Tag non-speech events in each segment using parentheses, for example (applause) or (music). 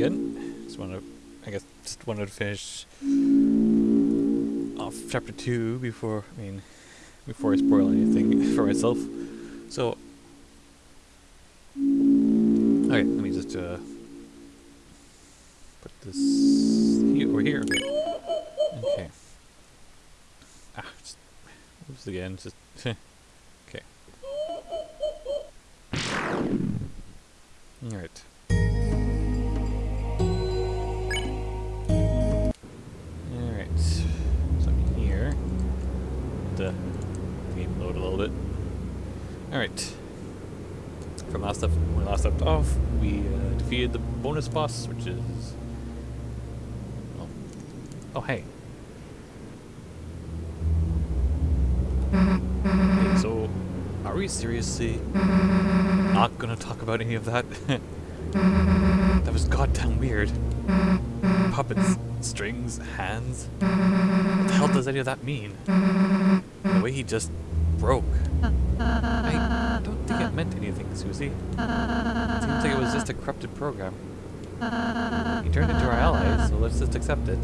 again. Just want to, I guess, just wanted to finish off chapter two before, I mean, before I spoil anything (laughs) for myself. So, okay, let me just uh, put this here over here. Okay. Ah, just oops again. Just (laughs) bonus boss, which is... Oh, oh hey. Okay, so, are we seriously not gonna talk about any of that? (laughs) that was goddamn weird. Puppets, strings, hands. What the hell does any of that mean? The way he just broke. Susie. It seems like it was just a corrupted program. He turned into our ally, so let's just accept it.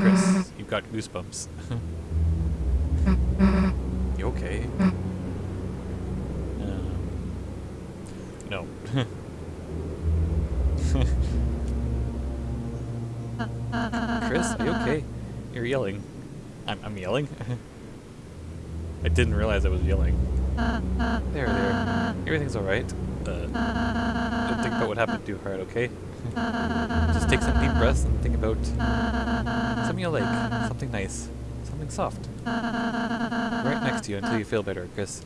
Kris, you've got goosebumps. (laughs) you okay? Um, no. (laughs) Kris, are you okay? (laughs) You're yelling. I'm, I'm yelling? I didn't realize I was yelling. There, there. Everything's alright. Uh, don't think about what happened too hard, okay? Just take some deep breaths and think about something you like. Something nice. Something soft. Right next to you until you feel better, Kris.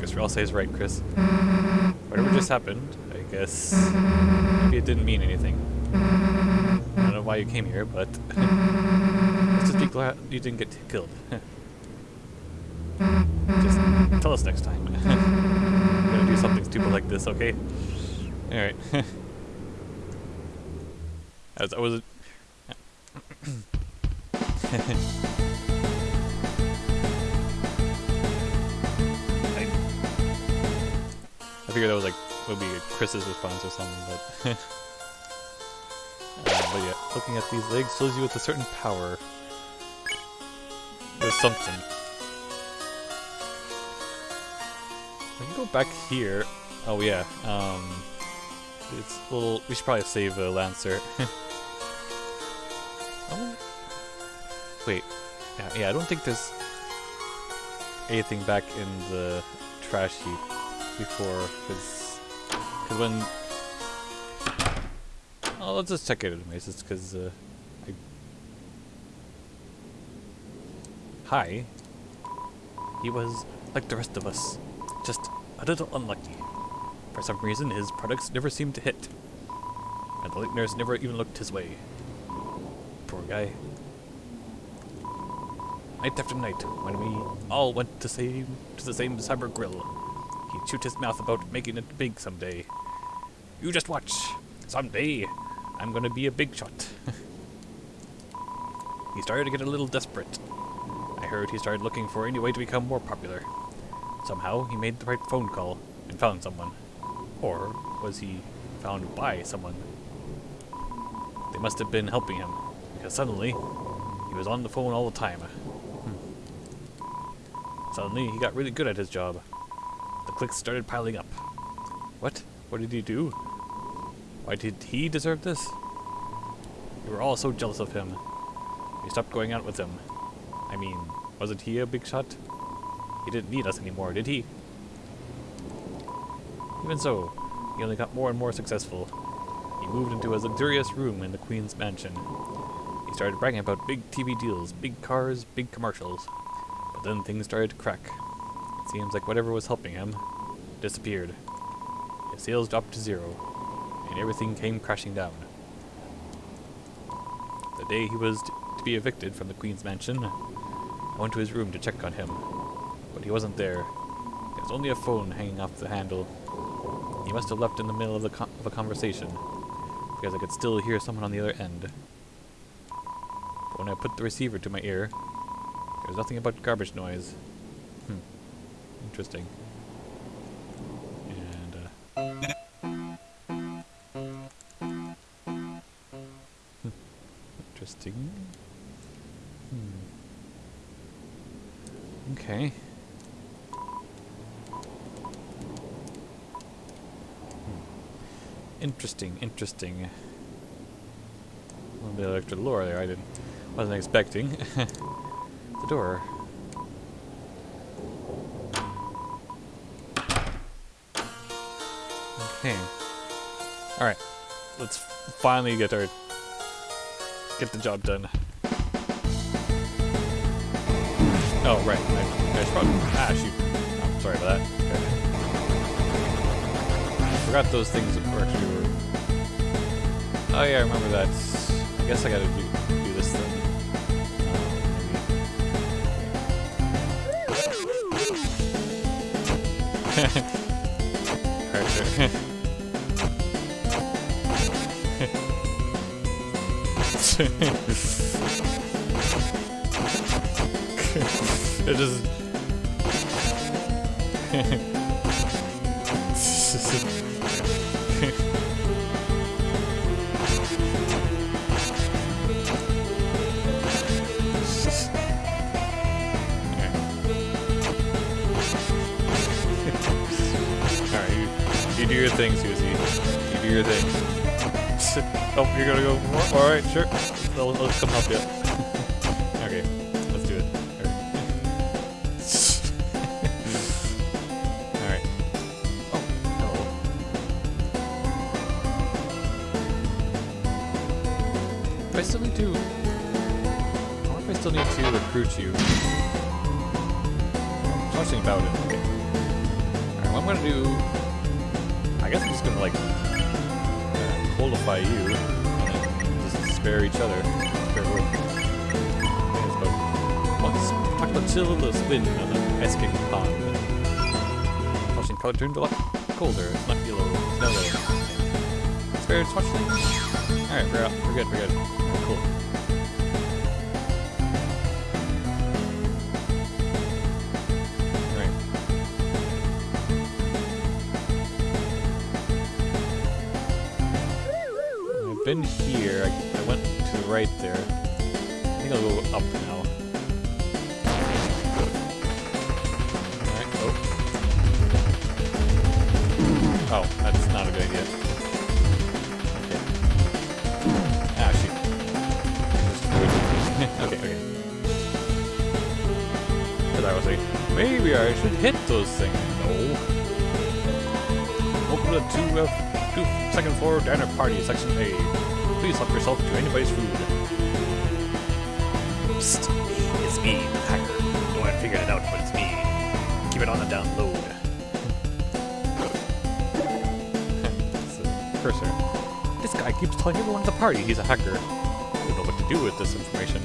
Guess Ralsei's right, Kris. Whatever just happened, I guess maybe it didn't mean anything. I don't know why you came here, but let's just be glad you didn't get killed. (laughs) just tell us next time. (laughs) We're gonna do something stupid like this, okay? Alright. (laughs) As I was I, I figured that was like would be Kris's response or something, but uh, but yeah, looking at these legs fills you with a certain power. Something. I can go back here. Oh yeah, um, it's a little. We should probably save uh, Lancer. (laughs) wait, yeah, yeah. I don't think there's anything back in the trash heap before, because because when oh, let's just check it anyways, just because uh, Hi. He was like the rest of us, just a little unlucky. For some reason, his products never seemed to hit, and the listeners never even looked his way. Poor guy. Night after night, when we all went to same to the same cyber grill, he'd shoot his mouth about making it big someday. You just watch. Someday, I'm gonna be a big shot. (laughs) he started to get a little desperate. Heard he started looking for any way to become more popular. Somehow, he made the right phone call and found someone. Or was he found by someone? They must have been helping him, because suddenly, he was on the phone all the time. Hmm. Suddenly, he got really good at his job. The clicks started piling up. What? What did he do? Why did he deserve this? We were all so jealous of him. We stopped going out with him. I mean, wasn't he a big shot? He didn't need us anymore, did he? Even so, he only got more and more successful. He moved into a luxurious room in the Queen's mansion. He started bragging about big TV deals, big cars, big commercials. But then things started to crack. It seems like whatever was helping him disappeared. His sales dropped to zero, and everything came crashing down. The day he was to be evicted from the Queen's mansion, I went to his room to check on him, but he wasn't there. There was only a phone hanging off the handle. He must have left in the middle of, the of a conversation, because I could still hear someone on the other end. But when I put the receiver to my ear, there was nothing but garbage noise. Hmm. Interesting. Extra lore there I didn't wasn't expecting. (laughs) the door. Okay. Alright. Let's finally get our get the job done. Oh, right. I, I probably... Ah, shoot. I'm sorry about that. Okay. I forgot those things actually were... Oh, yeah, I remember that. I guess I gotta do, do this thing. Uh, maybe. Alright, sure. it just (laughs) do your thing, Susie. You do your thing. (laughs) oh, you're gonna go more? Alright, sure. I'll, I'll come help you. Paclachilla spin on the Esking pond. Flushing color turned a lot colder. Yellow. It's no yellow. Spare Swatchling? Alright, we're out. We're good, we're good. Cool. Alright. I've been here. I, I went to the right there. I think I'll go up Oh, that's not a good idea. Okay. Ah, shoot. (laughs) Okay, okay. Because I was like, maybe I should hit those things. No. Open the two, uh, two second floor diner party, section A. Please help yourself to anybody's food. Psst, it's me, the hacker. No one figured it out, but it's me. Keep it on the down low. It's a cursor. This guy keeps telling everyone at the party he's a hacker. Don't know what to do with this information.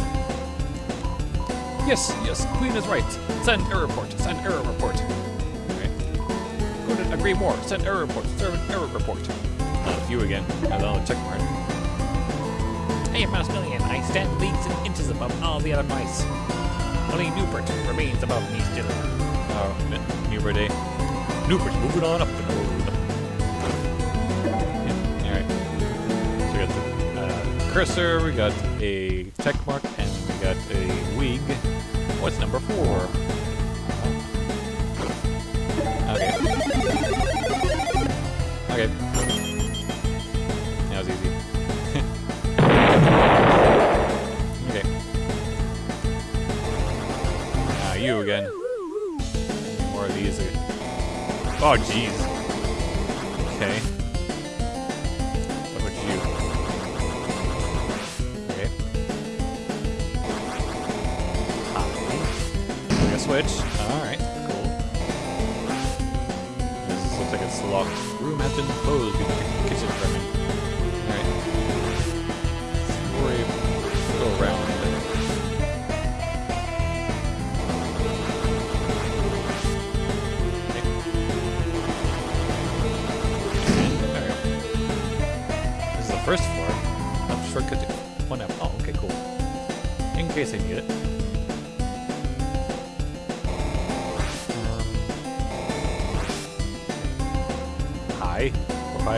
Yes, yes, Queen is right. Send error report. Send error report. Alright. Couldn't agree more. Send error report. Serve an error report. Uh, you again. Another check mark. I am Maximilian. I stand leagues and inches above all the other mice. Only Newport remains above me still. Oh, N- Newport, eh? Newport's moving on up the road. Cursor, we got a tech mark, and we got a wig. What's number four? Okay. Okay. That was easy. (laughs) okay. Ah, you again. More of these. Oh, jeez. Switch. Alright, cool. This looks like it's locked. Room has been closed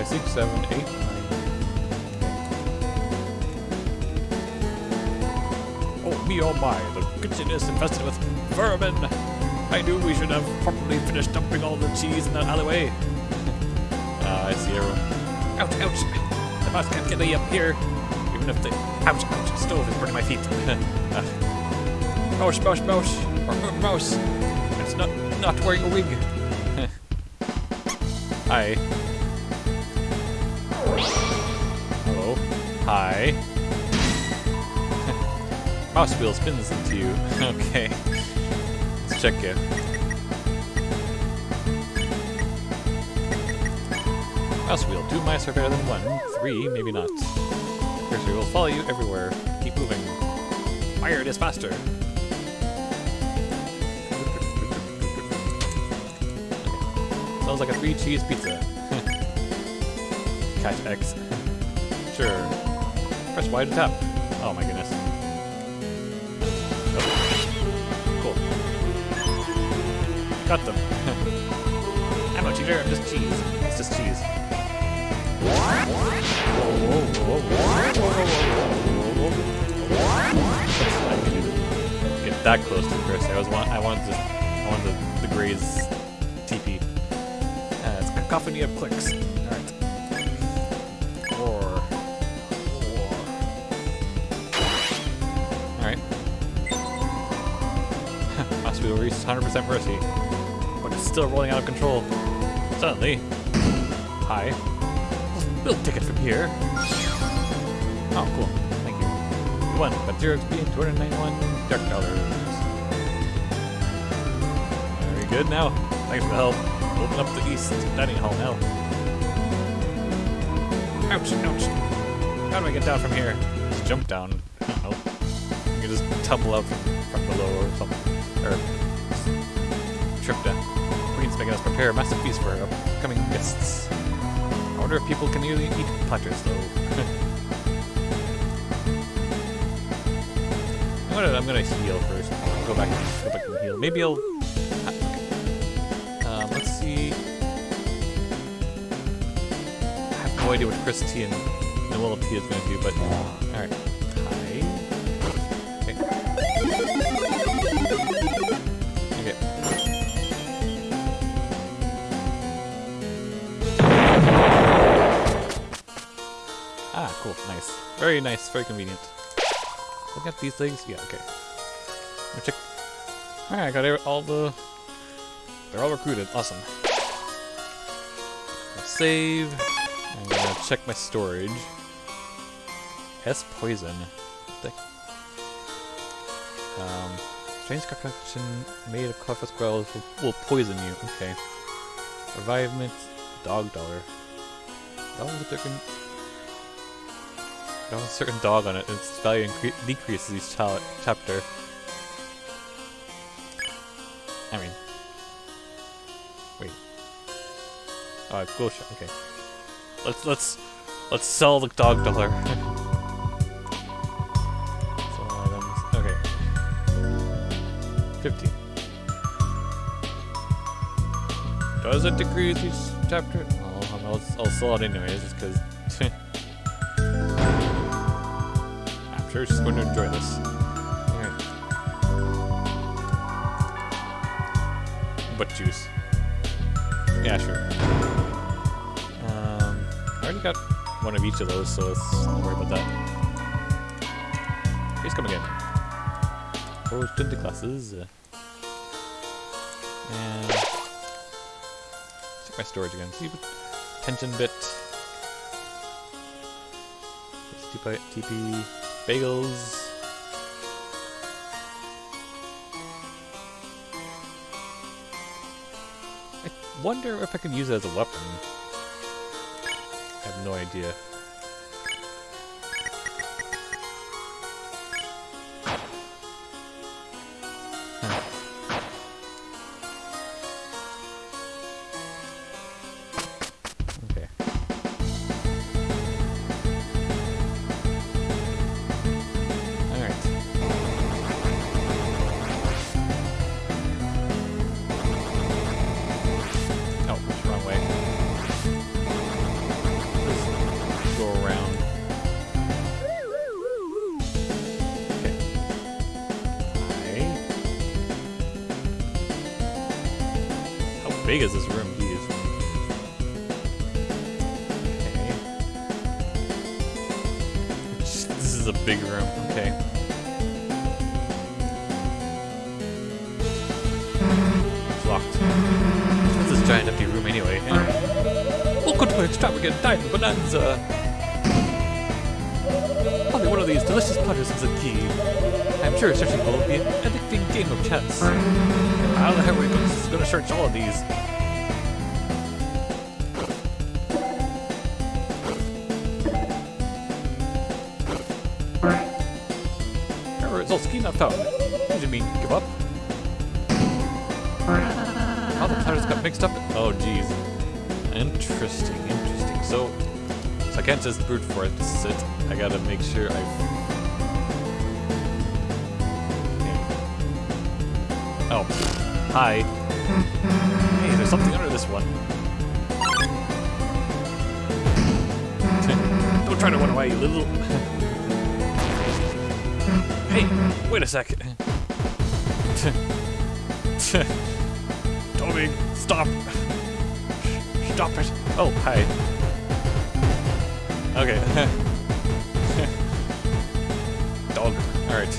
six, seven, eight, nine. Oh me, oh my! The kitchen is infested with vermin. I knew we should have probably finished dumping all the cheese in that alleyway. uh, (laughs) I see everyone. Ouch! Ouch! The mouse can't get me up here. Even if the ouch! Ouch! Stove is burning my feet. uh, (laughs) mouse! Mouse! Mouse! Or, (laughs) mouse! It's not not wearing a wig. Hi. Hi. (laughs) Mouse wheel spins into you. (laughs) okay. Let's check it. Mouse wheel. Two mice are better than one. Three, maybe not. Cursor will follow you everywhere. Keep moving. Fire it is faster. Sounds like a three cheese pizza. (laughs) Catch X. Sure. Press Y to tap. Oh my goodness. Oh. Cool. Got them. I'm a cheater, I'm just cheese. It's just cheese. Whoa, whoa, whoa, whoa, whoa, whoa, whoa, whoa. I can get that close to Kris. I was want I wanted to I wanted the, the graze TP. Uh, it's cacophony of clicks. 100% mercy. But it's still rolling out of control. Suddenly. Hi. We'll take it from here. Oh, cool. Thank you. You won. Got 0 XP and 291 dark dollars. Very good now. Thanks for the help. Open up the east dining hall now. Ouch, ouch. How do I get down from here? Just jump down. I don't know. You can just tumble from, from below or something. Or prepare a massive feast for upcoming guests. I wonder if people can really eat platters though. (laughs) I'm gonna I'm gonna heal first. Go back go back and heal. Maybe I'll. Um, let's see. I have no idea what Kris T and Noelle T is gonna do, but alright. Cool, nice. Very nice, very convenient. Look at these things. Yeah, okay. Check. Alright, I got all the... They're all recruited. Awesome. Save. I'm gonna check my storage. S poison. What the Um, strange concoction made of clever squirrels will, will poison you. Okay. Revivement, dog dollar. Dog with a certain, dog a certain dog on it. and Its value decreases each chapter. I mean, wait. Uh, oh, it's bullshit. Okay. Let's let's let's sell the dog dollar. (laughs) Okay. Fifty. Does it decrease each chapter? I'll, I'll, I'll sell it anyways, because. Sure she's going to enjoy this. Alright. Butt juice. Yeah, sure. Um, I already got one of each of those, so let's don't worry about that. Come again. Four tinted glasses. uh, And check my storage again. See tension bit. TP, TP bagels. I wonder if I can use it as a weapon. I have no idea. What do you mean, give up? How the platters got mixed up? Oh, jeez. Interesting, interesting. So, so I can't just brute for it. I gotta make sure I. Oh, hi. Hey, there's something under this one. (laughs) Don't try to run away, you little. (laughs) hey, wait a sec. Toby, stop. Stop it. Oh, hi. Okay. Dog. Alright.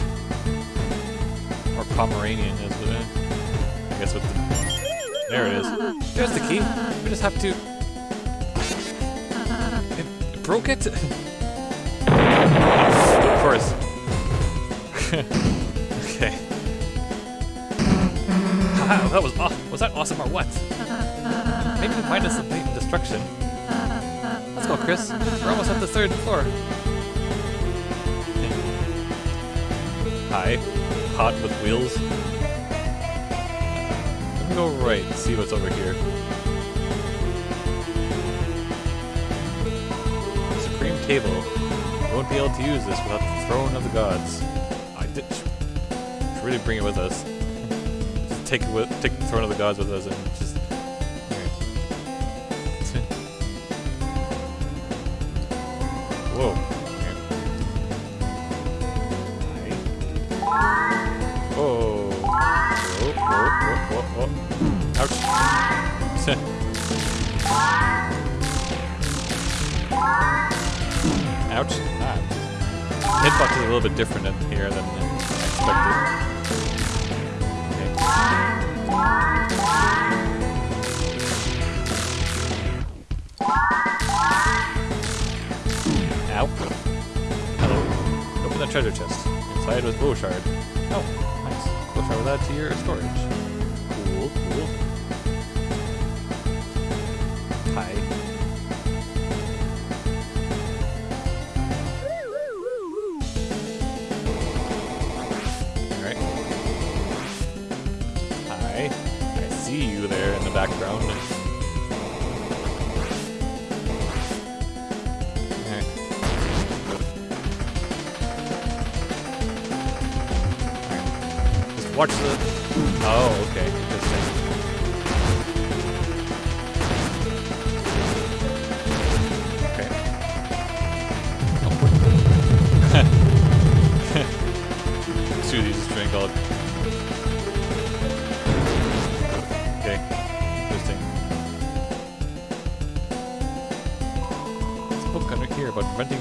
Or Pomeranian is it I guess with the... There it is. There's the key. We just have to... It broke it? That was aw- was that awesome or what? Maybe we find us some blatant destruction. Let's go, Kris. We're almost at the third floor. Hi. Hot with wheels. Let me go right and see what's over here. Supreme table. Won't be able to use this without the throne of the gods. I did really bring it with us. Take it with take the throne of the gods with us and just. Whoa. Whoa, whoa, whoa. Ouch. Ouch. Ah. Hitbox is a little bit different in here than expected. Ow. Hello. Open the treasure chest. Inside was bow shard. Oh, nice. Bow shard add to your storage. Cool, cool.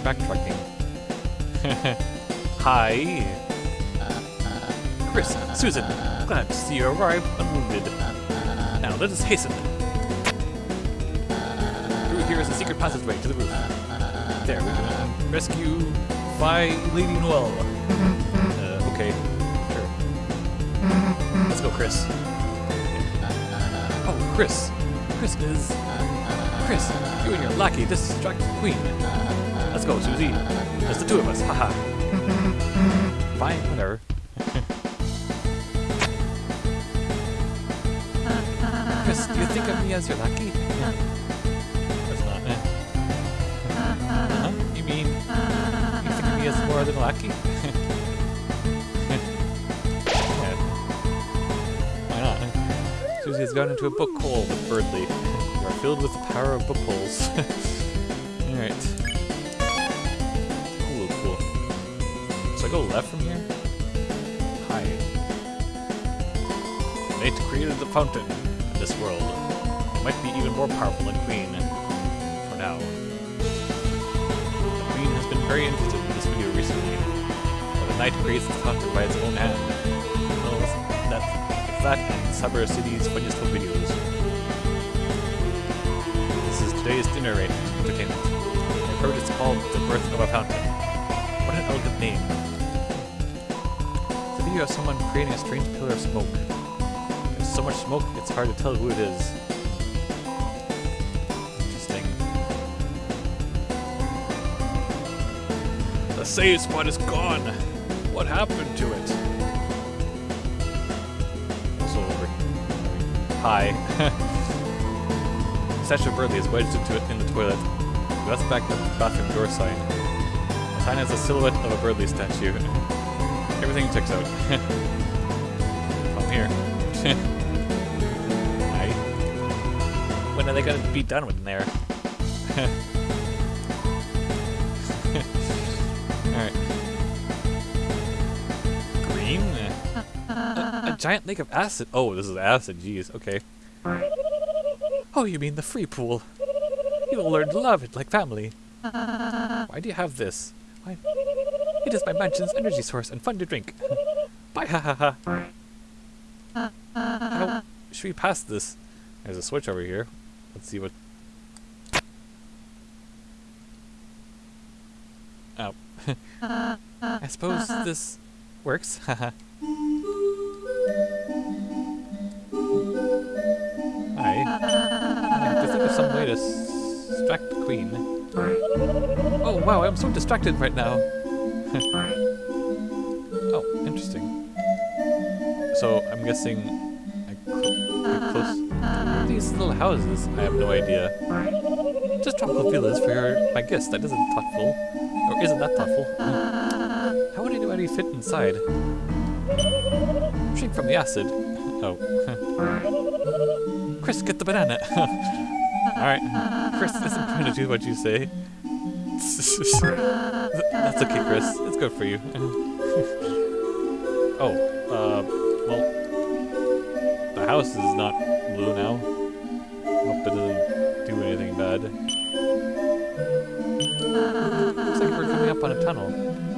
Backtracking. (laughs) Hi. Uh, uh, Kris, uh, Susan, glad to see you arrived unwounded. Now let us hasten. Through here is a secret passageway to the roof. There, we can rescue by Lady Noelle. Uh, okay, sure. Let's go, Kris. Oh, Kris. Kris is... Kris, you and your lackey distracted the queen. Go, Susie. Just the two of us, haha. (laughs) Fine, whatever. Kris, do you think of me as your lucky? That's not it. Huh? You mean you think of me as more than lucky? (laughs) Why not? Susie has gone into a book hole with Berdly. You are filled with the power of book holes. (laughs) I go left from here? Hi. Fate created the fountain in this world. It might be even more powerful than Queen. For now. The Queen has been very interested in this video recently. The Knight creates the fountain by its own hand. Well, that, that and Cyber City's funniest home videos. This is today's dinner rate entertainment. I've heard it's called The Birth of a Fountain. What an elegant name. Video of someone creating a strange pillar of smoke. There's so much smoke, it's hard to tell who it is. Interesting. The save spot is gone! What happened to it? Also over. Hi. Statue of Berdly is wedged into it in the toilet. That's back the bathroom door sign. The sign has a silhouette of a Berdly statue. Everything checks out. (laughs) I'm here. (laughs) Hi. When are they gonna be done with in there? (laughs) Alright. Green? A, a giant lake of acid. Oh, this is acid. Jeez. Okay. Oh, you mean the free pool? You will learn to love it like family. Why do you have this? Why? It is my mansion's energy source and fun to drink. Bye, ha ha ha. How should we pass this? There's a switch over here. Let's see what. Oh. (laughs) I suppose this works. Haha. Hi. I have to think of some way to distract the queen. Oh wow, I'm so distracted right now. (laughs) oh, interesting. So I'm guessing I close. These little houses, I have no idea. Just tropical villas for your my guest. That isn't thoughtful, or isn't that thoughtful? Hmm. How would anybody fit inside? Drink from the acid. Oh. (laughs) Kris, get the banana. (laughs) Alright. Kris isn't going to do what you say. That's okay, Kris. It's good for you. (laughs) oh, uh, well, the house is not blue now. Hope it doesn't do anything bad. Looks like we're coming up on a tunnel.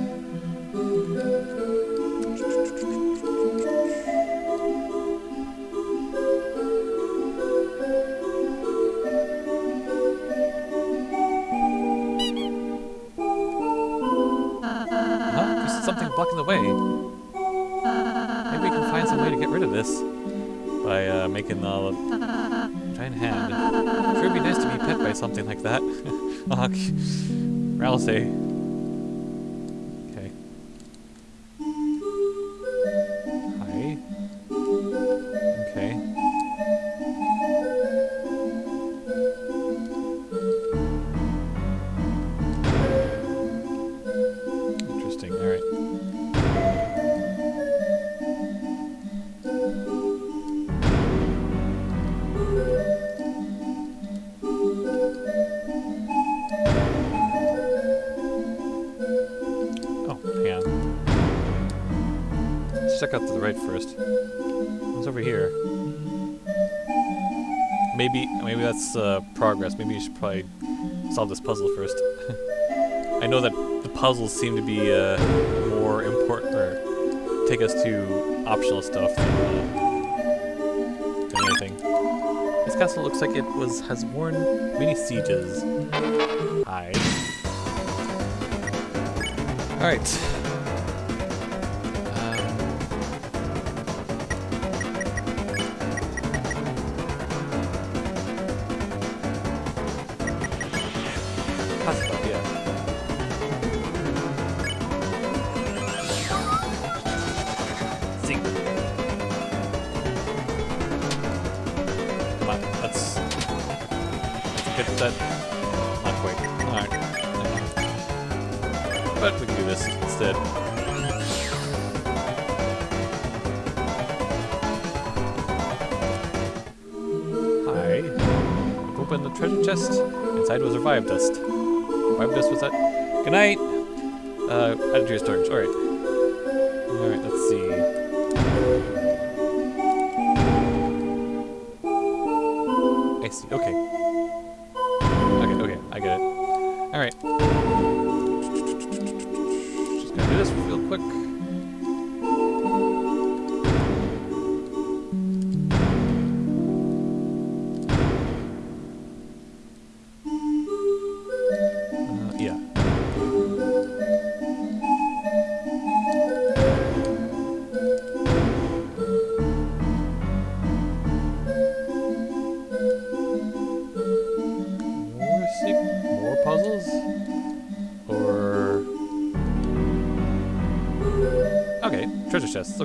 Something like that. (laughs) oh, Ralsei. Check to the right first. What's over here? Maybe, maybe that's uh, progress. Maybe you should probably solve this puzzle first. (laughs) I know that the puzzles seem to be uh, more important, or take us to optional stuff than, uh, than anything. This castle looks like it was has worn many sieges. Hi. All Alright. Just gonna do this real quick.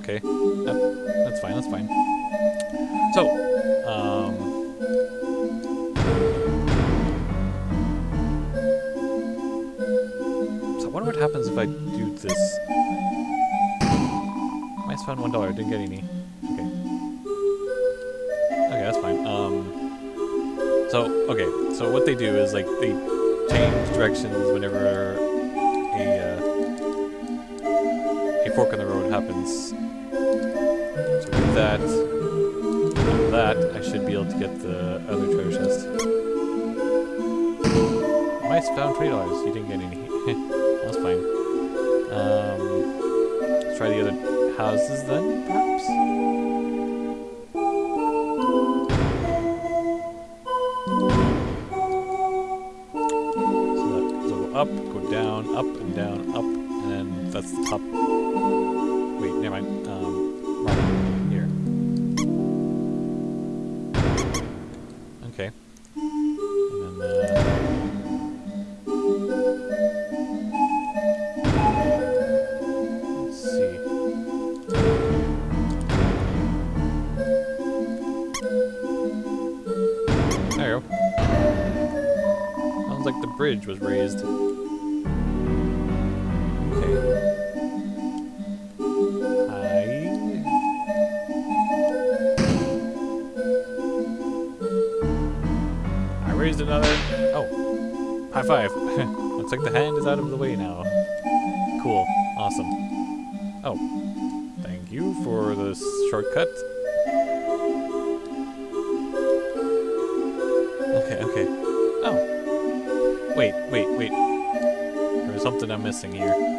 Chests, okay. That, that's fine, that's fine. So, um So I wonder what happens if I do this. Mice found one dollar, didn't get any. Okay. Okay, that's fine. Um so, okay, so what they do is, like, they change directions whenever a, uh, a fork in the road happens. Should be able to get the other treasure chest. Mice found $20, you didn't get any. (laughs) That's fine. Um, let's try the other houses then, like the hand is out of the way now. Cool. Awesome. Oh. Thank you for this shortcut. Okay, okay. Oh. Wait, wait, wait. There's something I'm missing here.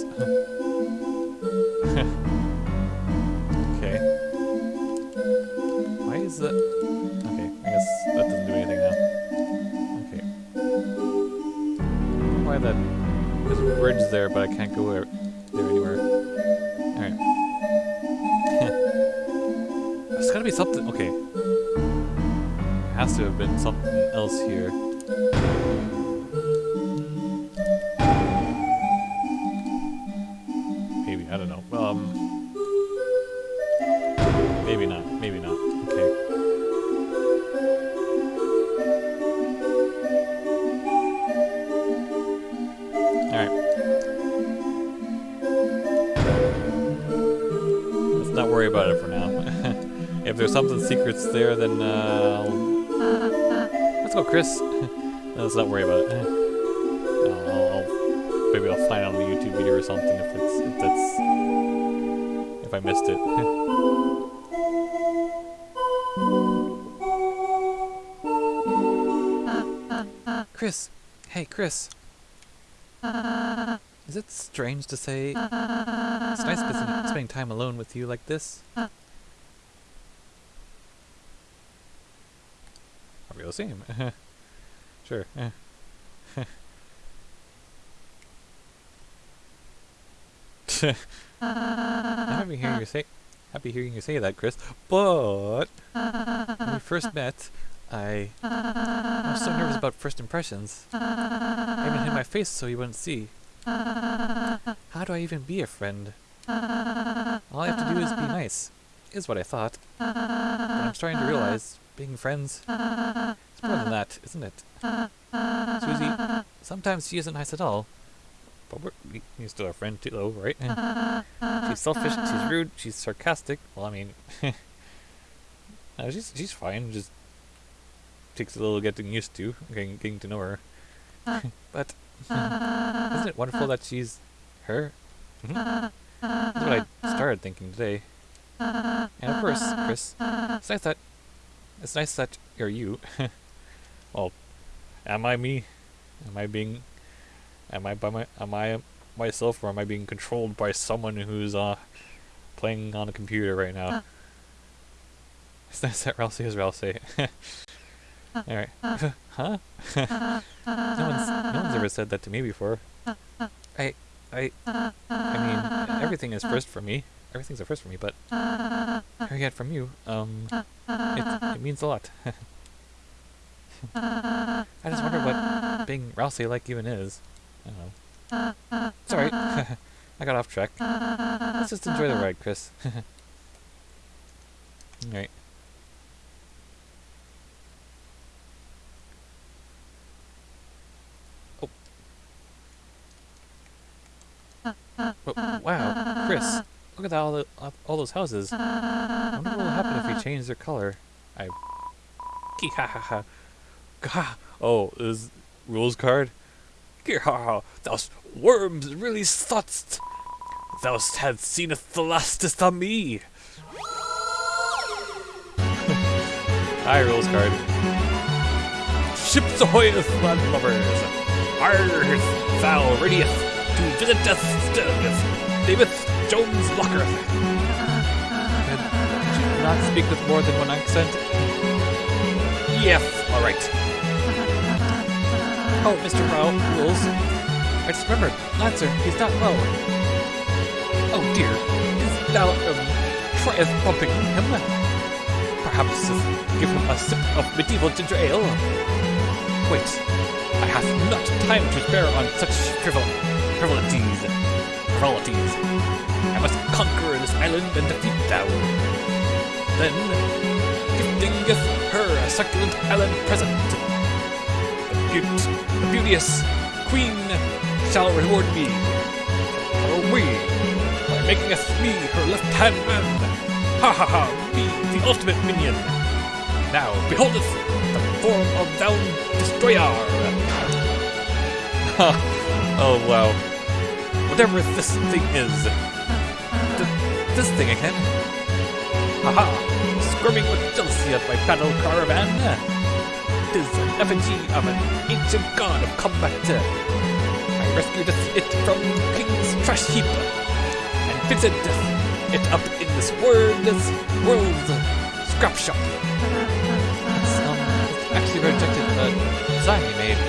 Go let's not worry about it. Eh. I'll, I'll, I'll- maybe I'll find it on the YouTube video or something if it's if that's if I missed it. Eh. Kris, hey Kris. Is it strange to say it's nice spending time alone with you like this? Are we the same? (laughs) sure. I'm happy hearing you say happy hearing you say that, Kris. But when we first met, I... I was so nervous about first impressions. I even hid my face so you wouldn't see. How do I even be a friend? All I have to do is be nice, is what I thought. But I'm starting to realize, being friends, more than that, isn't it? Susie, sometimes she isn't nice at all. But we're, he's still our friend too, though, right? she's selfish, she's rude, she's sarcastic. Well, I mean, (laughs) no, she's she's fine. Just takes a little getting used to, getting, getting to know her. (laughs) but isn't it wonderful that she's her? Hmm? That's what I started thinking today. And of course, Kris, it's nice that it's nice that you're you. (laughs) well, am I me? Am I being Am I by my am I myself or am I being controlled by someone who's uh playing on a computer right now? It's nice that Ralsei is Ralsei. (laughs) Alright. (laughs) huh? (laughs) no one's no one's ever said that to me before. I I I mean everything is first for me. Everything's a first for me, but hearing it from you, um it, it means a lot. I just wonder what being Ralsei like even is. I don't know. Sorry, (laughs) I got off track. Let's just enjoy the ride, Kris. (laughs) Alright. Oh. oh. Wow, Kris, look at all the all those houses. I wonder what will happen if we change their color. I. (laughs) Ha ha ha. Gah. (laughs) Oh, is Rouxls Kaard? Girha, thou worms really thoughtst. Thou hadst seeneth the lastest on me. (laughs) Hi, Rouxls Kaard. Ships ahoyeth, landlubbers. Arth, thou readiest to visit stilleth. David Jones Locker. can't speak with more than one accent? Yes, alright. Oh, Mr. Rowe, rules. I just remembered. Lancer, he's not well. Oh dear. Is thou, um, tryeth bumping him? Perhaps give him a sip of medieval ginger ale? Wait, I have not time to spare on such frivol frivolities. Frivolities. I must conquer this island and defeat thou. Then, gifting her a succulent island present the beauteous queen shall reward me, or we, by making us me her left-hand man. Ha ha ha, me, the ultimate minion. Now, beholdeth the form of thou destroyer. Ha! Oh wow. Whatever this thing is. Th this thing again? Haha, -ha. squirming with jealousy at my battle caravan is an effigy of an ancient god of combat. I rescued it from King's trash heap and fitted it up in this world's, world's scrap shop. It's, um, actually rejected the design we made.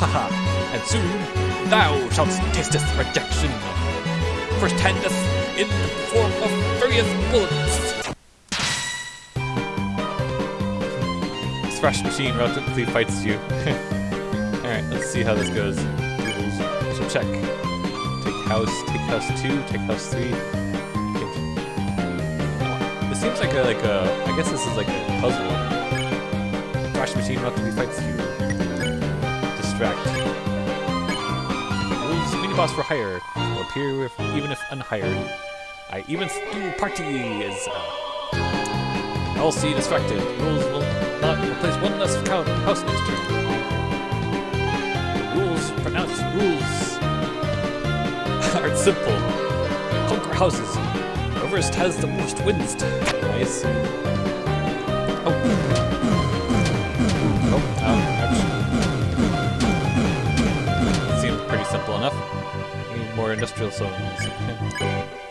Haha, and soon thou shalt taste this rejection. First handeth in the form of various bullets Thrash Machine relatively fights you. Alright, let's see how this goes. So check. Take house, take house 2, take house 3. This seems like a, like a, I guess this is like a puzzle. Thrash Machine relatively fights you. Distract. Rules mini boss for hire. Will appear if, even if unhired. I even do party is uh, I'll see distracted. Rules will replace one less house his turn. Rules, pronounced rules, (laughs) are simple. Conquer houses. Whoever has the most wins. Nice. Oh. Oh. Seems pretty simple enough. Need more industrial zones. (laughs)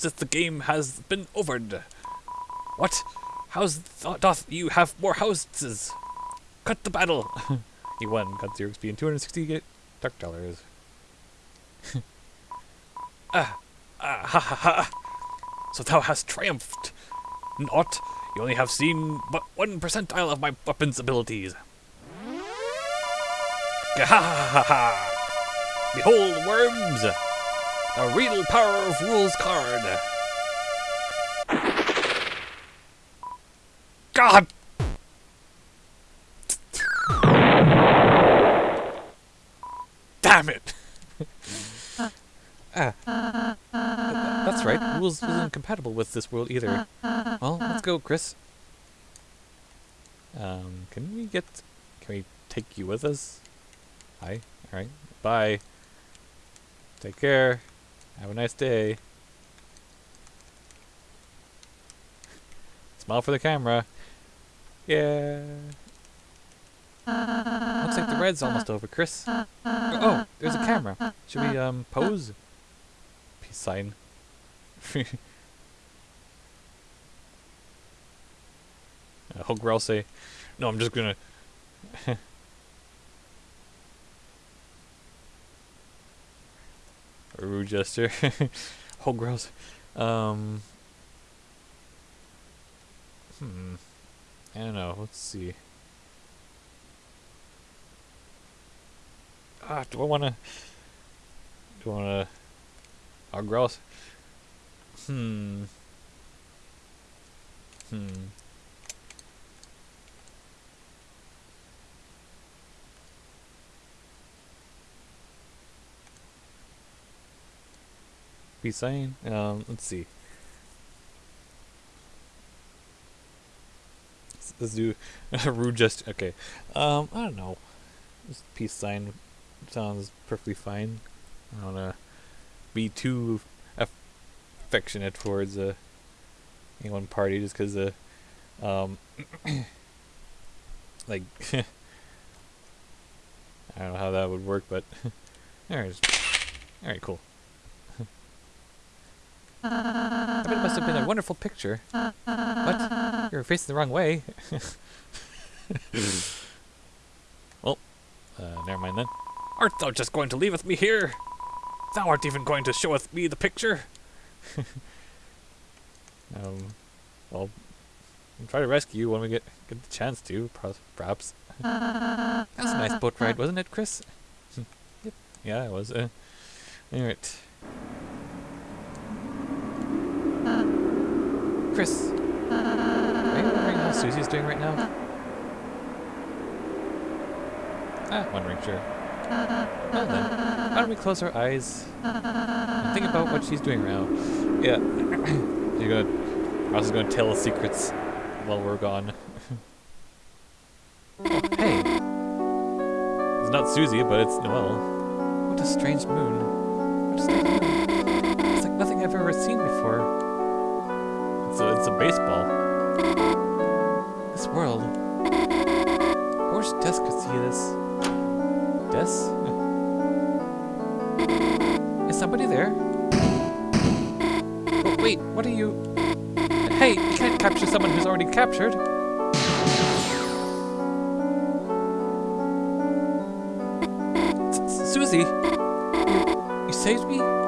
seems that the game has been overed. What? How's th doth you have more houses? Cut the battle! (laughs) he won, got 0 XP and 260 dark dollars. (laughs) ah, ah, ha ha ha! So thou hast triumphed! Not, you only have seen but one percentile of my weapons abilities. Ha ha ha ha! Behold, worms! The real power of Rouxls Kaard! God! Damn it! (laughs) ah. That's right, rules isn't compatible with this world either. Well, let's go, Kris. Um, can we get... Can we take you with us? Hi. Alright. Bye. Take care. Have a nice day. Smile for the camera. Yeah. Looks like the red's almost over, Kris. Oh, there's a camera. Should we um pose? Peace sign. (laughs) uh, Hogrel say, no, I'm just gonna. Rude gesture. Hogrel. Um. Hmm. I don't know. Let's see. Ah, do I want to? Do I want to? Hogrel. Hmm. Hmm. Be saying? Um, let's see. Let's, do (laughs) rude just okay. Um, I don't know. Just peace sign sounds perfectly fine. I don't wanna be too affectionate towards uh, any one party just because uh, um, (coughs) like (laughs) I don't know how that would work, but (laughs) alright, alright, cool. I it must have been a wonderful picture. What? You're facing the wrong way. (laughs) well, uh, never mind then. Art thou just going to leave with me here? Thou art even going to show with me the picture? (laughs) um, well, I'll try to rescue you when we get, get the chance to, perhaps. that was a nice boat ride, wasn't it, Kris? (laughs) yep. Yeah, it was. Uh, Alright. Kris, are you wondering how Susie's doing right now? Ah, wondering, sure. Well then, why don't we close our eyes and think about what she's doing right now? Yeah, (clears throat) you're gonna. Ross is gonna tell us secrets while we're gone. (laughs) hey, it's not Susie, but it's Noelle. What a strange moon. What a strange moon. It's like nothing I've ever seen before. It's a, it's a baseball. This world. I wish Dess could see this. Dess? Is somebody there? Oh, wait, what are you... Hey, you can't capture someone who's already captured. S Susie, you, you saved me?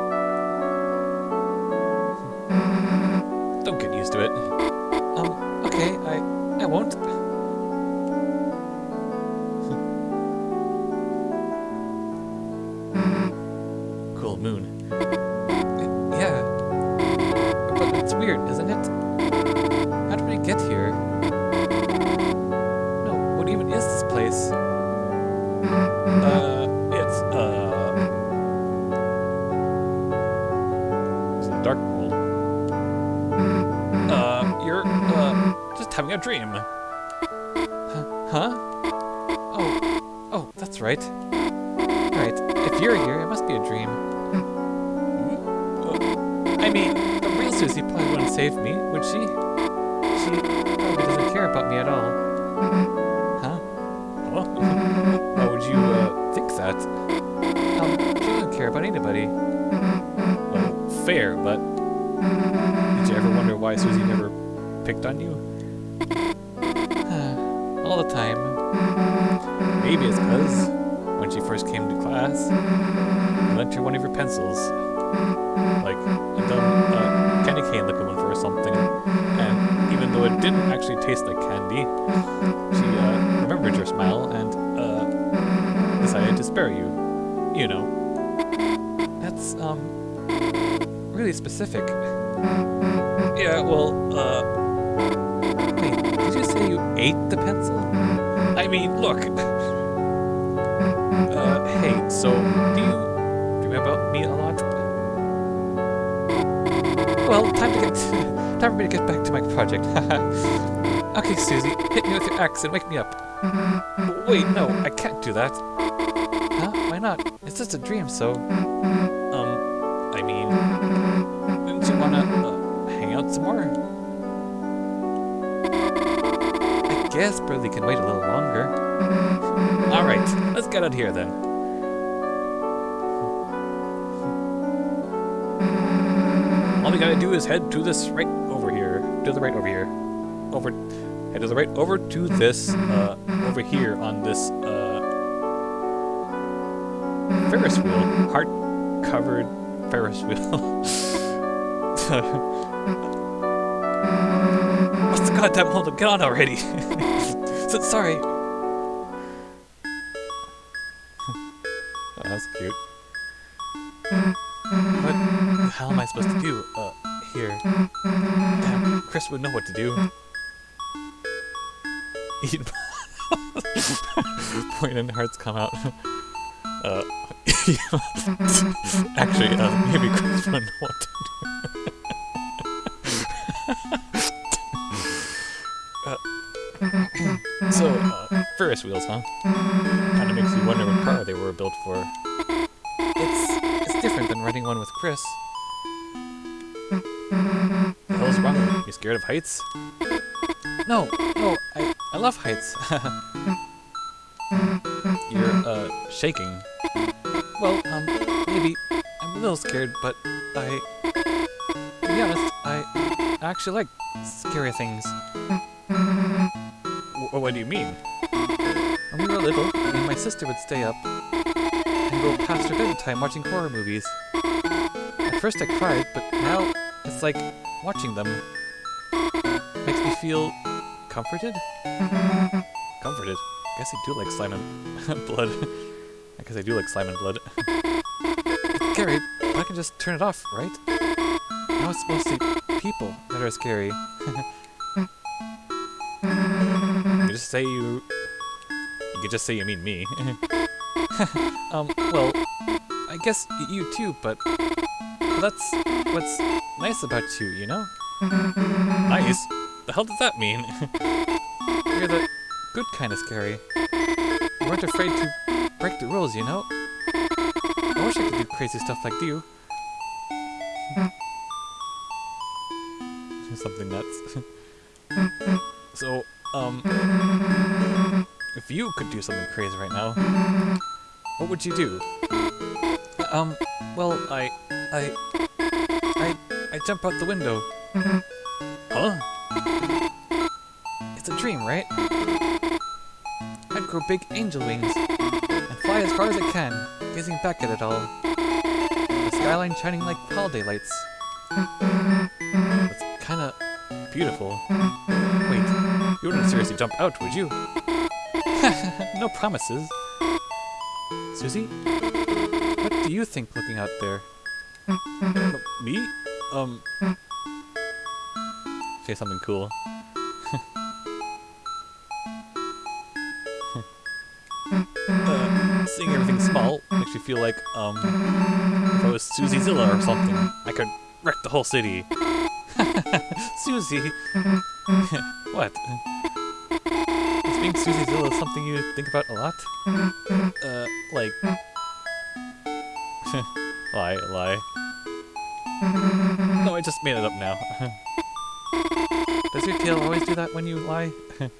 Why Susie never picked on you? (sighs) All the time. Maybe it's because when she first came to class, you lent her one of your pencils. Like a dumb uh, candy cane looking one for or something. And even though it didn't actually taste like candy, she uh, remembered your smile and uh, decided to spare you. You know. That's, um, really specific. Yeah, well, uh... Wait, did you say you ate the pencil? I mean, look. (laughs) Uh, hey, so, do you dream about me a lot? Well, time to get... (laughs) time for me to get back to my project. (laughs) okay, Susie, hit me with your axe and wake me up. Wait, no, I can't do that. Huh? Why not? It's just a dream, so... Um, I mean... guess Berdly can wait a little longer. Alright, let's get out here then. All we gotta do is head to this right over here. To the right over here. Over head to the right over to this uh over here on this uh Ferris wheel. Heart covered Ferris wheel. (laughs) (laughs) What's the goddamn hold up? Get on already! (laughs) so, sorry. oh, that's cute. What the hell am I supposed to do? Uh, here. Damn, Kris would know what to do. Eat. (laughs) Point and hearts come out. (laughs) Uh, actually, uh, maybe Kris would know what to do. So, uh, Ferris wheels, huh? Kind of makes you wonder what car they were built for. It's it's different than riding one with Kris. The hell's wrong with you? You scared of heights? No, no, I, I love heights. (laughs) You're, uh, shaking. Well, um, maybe I'm a little scared, but I... To be honest, I actually like scary things. What do you mean? When we were little, me and my sister would stay up and go past her bedtime watching horror movies. At first I cried, but now it's like watching them. Makes me feel comforted? Comforted? I guess I do like slime and (laughs) blood. I guess I do like slime and blood. it's scary, but I can just turn it off, right? Now it's mostly people that are scary. (laughs) say you... You could just say you mean me. (laughs) um, well, I guess you too, but... but that's what's nice about you, you know? Nice? The hell does that mean? (laughs) You're the good kind of scary. You weren't afraid to break the rules, you know? I wish I could do crazy stuff like you. (laughs) Something nuts. so, um... If you could do something crazy right now, what would you do? Um, well, I... I... I... I jump out the window. Huh? It's a dream, right? I'd grow big angel wings and fly as far as I can, gazing back at it all. The skyline shining like holiday lights. It's kinda beautiful. Seriously jump out, would you? (laughs) no promises. Susie? What do you think looking out there? Uh, (laughs) me? Um... Say something cool. (laughs) uh, seeing everything small makes me feel like, um, if I was Susiezilla or something, I could wreck the whole city. Susie! what? Is being Susiezilla something you think about a lot? Mm-hmm. Uh, like... Mm-hmm. (laughs) lie, lie. Mm-hmm. No, I just made it up now. (laughs) Does your tail always do that when you lie? (laughs)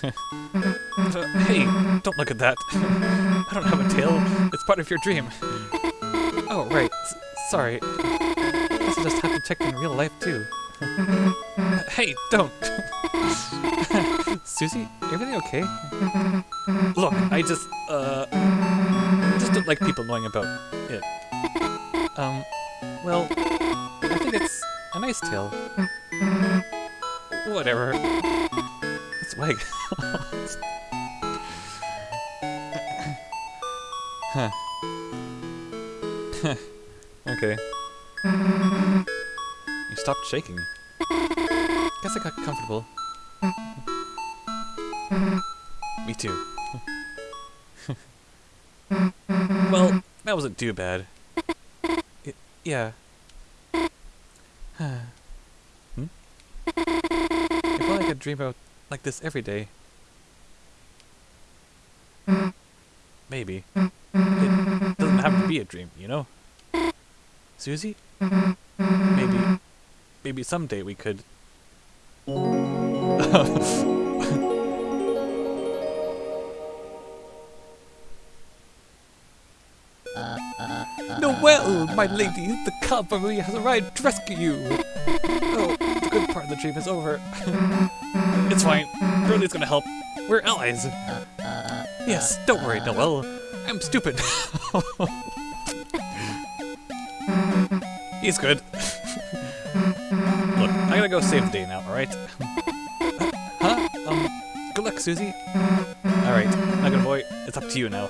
Hey, don't look at that. I don't have a tail. It's part of your dream. Oh, right. S sorry. I guess I just have to check in real life, too. (laughs) hey, don't! (laughs) Susie, everything okay? Look, I just, uh... just don't like people knowing about it. Um, well, I think it's a nice tail. Whatever. It's wag. (laughs) huh. okay. Stopped shaking. Guess I got comfortable. Me too. (laughs) well, that wasn't too bad. Yeah. hmm? If only I could dream about like this every day. Maybe. It doesn't have to be a dream, you know? Susie? Maybe. Maybe someday we could. Noelle, my lady, the cavalry has arrived to rescue you. Oh, the good part of the dream is over. (laughs) it's fine. Berdly's gonna help. We're allies. Yes, don't worry, Noelle. I'm stupid. (laughs) He's good. Look, I gotta go save the day now, alright? (laughs) huh? Um, good luck, Susie. Alright, Nugget Boy, it's up to you now.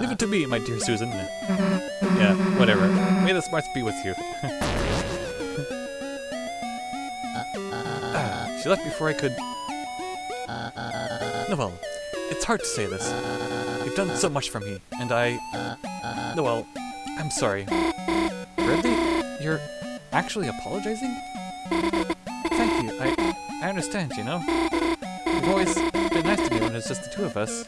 Leave it to me, my dear Susan. Yeah, whatever. May the smarts be with you. (laughs) ah, she left before I could... Noelle, it's hard to say this. You've done so much for me, and I... Noelle, I'm sorry. Berdly, you're actually apologizing? Thank you, I, I understand, you know? You've always been nice to me when it's just the two of us.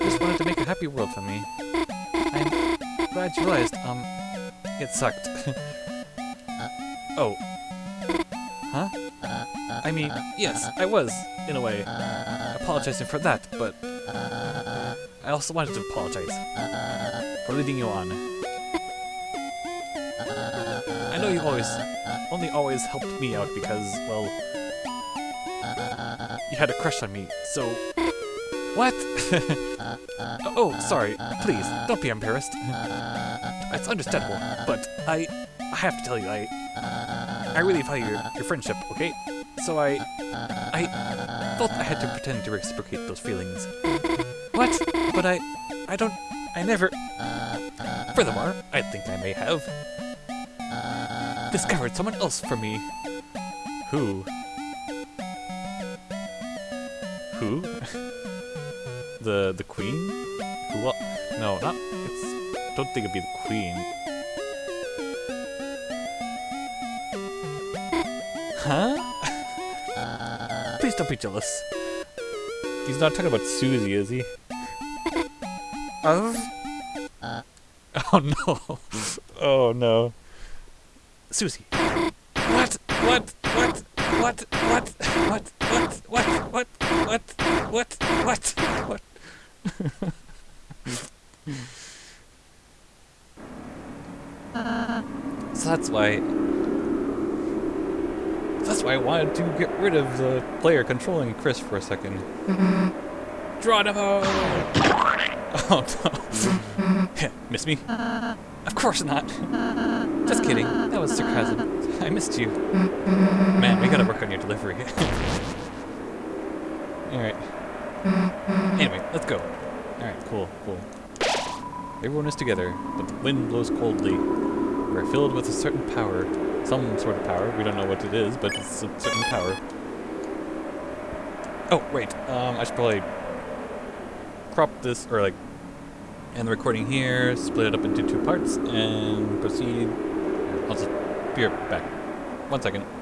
Just wanted to make a happy world for me. I'm glad you realized, um, it sucked. (laughs) oh. Huh? I mean, yes, I was, in a way, apologizing for that, but I also wanted to apologize for leading you on. I know you always, only always helped me out because, well, you had a crush on me, so... What? (laughs) oh, sorry, please, don't be embarrassed. It's understandable, but I, I have to tell you, I, I really value your, your friendship, okay? So I, I thought I had to pretend to reciprocate those feelings. What? But I, I don't, I never... Furthermore, I think I may have discovered someone else for me. Who? Who? (laughs) the the queen? Who? What? No, not. It's. Don't think it'd be the queen. Huh? (laughs) Please don't be jealous. He's not talking about Susie, is he? Of? (laughs) Oh no. Oh no. Susie. What? What? What? What? What? What? What? What? What? What? What? What? What? so that's why. That's why I wanted to get rid of the player controlling Kris for a second. Geronimo! Oh no. Miss me? Of course not. Just kidding. That was sarcasm. (laughs) I missed you. Man, we gotta work on your delivery. (laughs) Alright. Anyway, let's go. Alright, cool, cool. Everyone is together, but the wind blows coldly. We're filled with a certain power. Some sort of power. We don't know what it is, but it's a certain power. Oh, wait. Um, I should probably crop this, or like, end the recording here, split it up into two parts, and proceed. Right back. One second.